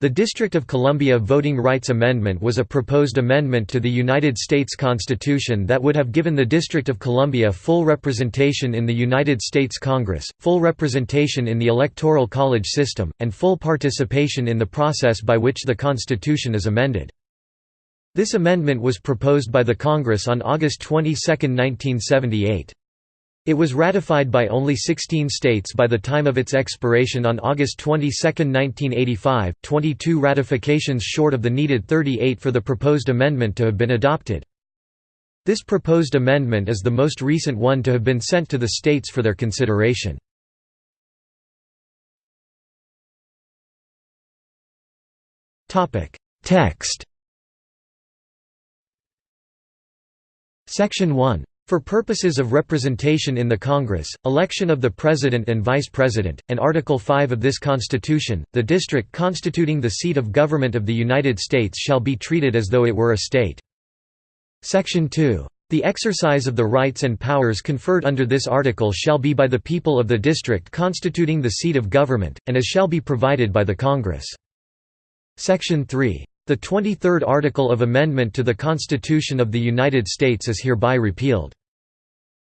The District of Columbia Voting Rights Amendment was a proposed amendment to the United States Constitution that would have given the District of Columbia full representation in the United States Congress, full representation in the Electoral College system, and full participation in the process by which the Constitution is amended. This amendment was proposed by the Congress on August 22, 1978. It was ratified by only 16 states by the time of its expiration on August 22, 1985, 22 ratifications short of the needed 38 for the proposed amendment to have been adopted. This proposed amendment is the most recent one to have been sent to the states for their consideration. Text Section 1 for purposes of representation in the Congress, election of the President and Vice President, and Article 5 of this Constitution, the district constituting the seat of government of the United States shall be treated as though it were a state. Section 2. The exercise of the rights and powers conferred under this article shall be by the people of the district constituting the seat of government, and as shall be provided by the Congress. Section 3. The 23rd article of amendment to the Constitution of the United States is hereby repealed.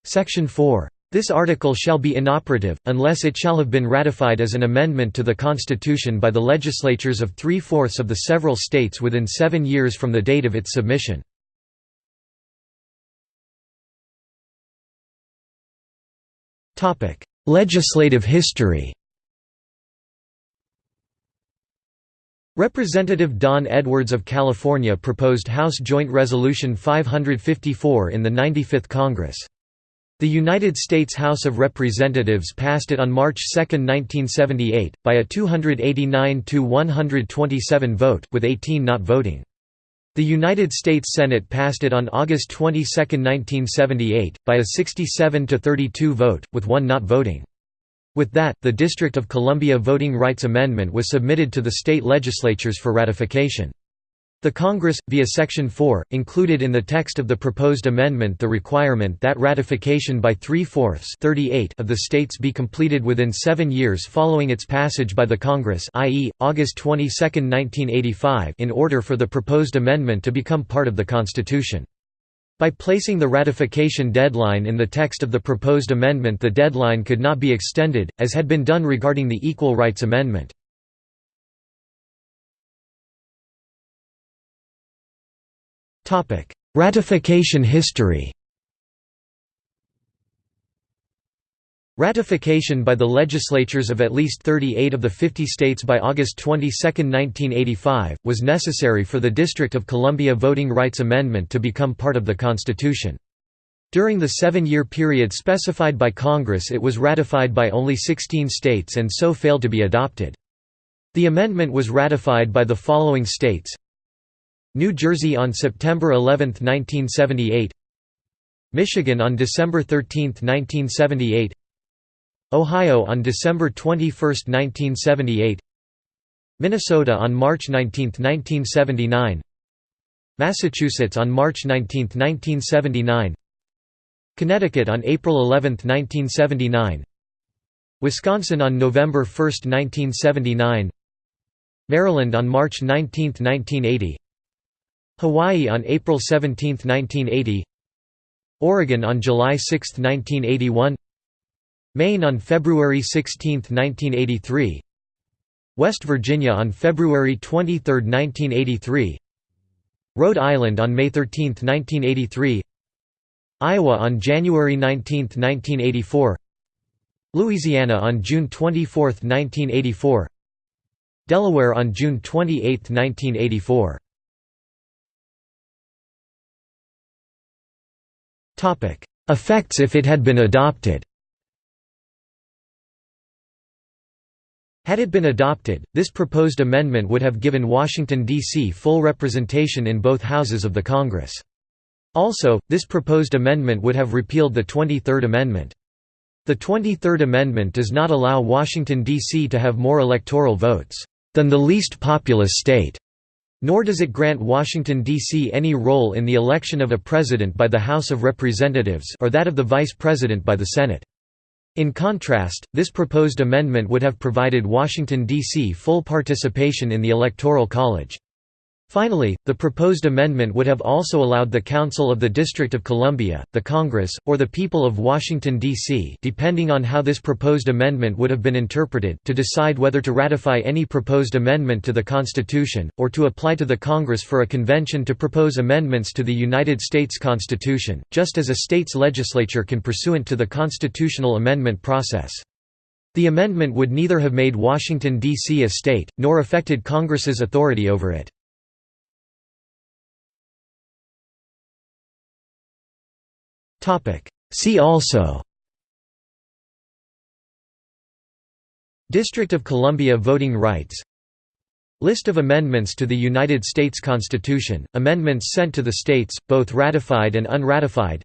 Section 4. This article shall be inoperative, unless it shall have been ratified as an amendment to the Constitution by the legislatures of three-fourths of the several states within seven years from the date of its submission. Legislative history Representative Don Edwards of California proposed House Joint Resolution 554 in the 95th Congress. The United States House of Representatives passed it on March 2, 1978, by a 289–127 vote with 18 not voting. The United States Senate passed it on August 22, 1978, by a 67–32 vote, with one not voting. With that, the District of Columbia Voting Rights Amendment was submitted to the state legislatures for ratification. The Congress, via Section 4, included in the text of the proposed amendment the requirement that ratification by three-fourths of the states be completed within seven years following its passage by the Congress i.e., August 22, 1985 in order for the proposed amendment to become part of the Constitution. By placing the ratification deadline in the text of the proposed amendment the deadline could not be extended, as had been done regarding the Equal Rights Amendment. Ratification history Ratification by the legislatures of at least 38 of the 50 states by August 22, 1985, was necessary for the District of Columbia Voting Rights Amendment to become part of the Constitution. During the seven-year period specified by Congress it was ratified by only 16 states and so failed to be adopted. The amendment was ratified by the following states New Jersey on September 11, 1978 Michigan on December 13, 1978 Ohio on December 21, 1978 Minnesota on March 19, 1979 Massachusetts on March 19, 1979 Connecticut on April 11, 1979 Wisconsin on November 1, 1979 Maryland on March 19, 1980 Hawaii on April 17, 1980 Oregon on July 6, 1981 Maine on February 16, 1983 West Virginia on February 23, 1983 Rhode Island on May 13, 1983 Iowa on January 19, 1984 Louisiana on June 24, 1984 Delaware on June 28, 1984 Effects if it had been adopted Had it been adopted, this proposed amendment would have given Washington, D.C. full representation in both houses of the Congress. Also, this proposed amendment would have repealed the 23rd Amendment. The 23rd Amendment does not allow Washington, D.C. to have more electoral votes than the least populous state, nor does it grant Washington, D.C. any role in the election of a president by the House of Representatives or that of the vice president by the Senate. In contrast, this proposed amendment would have provided Washington, D.C. full participation in the Electoral College. Finally, the proposed amendment would have also allowed the Council of the District of Columbia, the Congress, or the people of Washington, D.C. depending on how this proposed amendment would have been interpreted to decide whether to ratify any proposed amendment to the Constitution, or to apply to the Congress for a convention to propose amendments to the United States Constitution, just as a state's legislature can pursuant to the constitutional amendment process. The amendment would neither have made Washington, D.C. a state, nor affected Congress's authority over it. See also District of Columbia voting rights List of amendments to the United States Constitution, amendments sent to the states, both ratified and unratified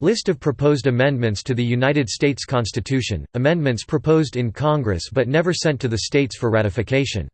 List of proposed amendments to the United States Constitution, amendments proposed in Congress but never sent to the states for ratification